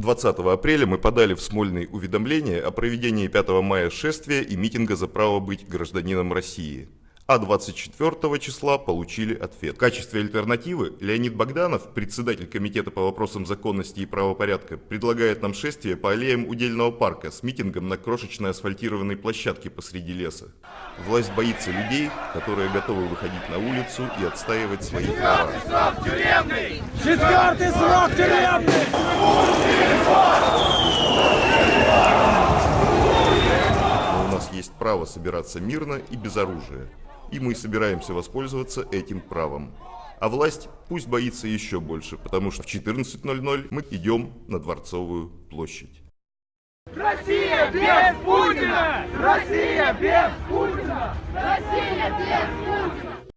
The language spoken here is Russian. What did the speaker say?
20 апреля мы подали в Смольный уведомление о проведении 5 мая шествия и митинга за право быть гражданином России а 24 числа получили ответ. В качестве альтернативы Леонид Богданов, председатель Комитета по вопросам законности и правопорядка, предлагает нам шествие по аллеям Удельного парка с митингом на крошечной асфальтированной площадке посреди леса. Власть боится людей, которые готовы выходить на улицу и отстаивать свои права. Четвертый срок тюремный! Но право собираться мирно и без оружия и мы собираемся воспользоваться этим правом. А власть пусть боится еще больше, потому что в 14.00 мы идем на Дворцовую площадь. Россия без Путина! Россия без Путина! Россия без Путина!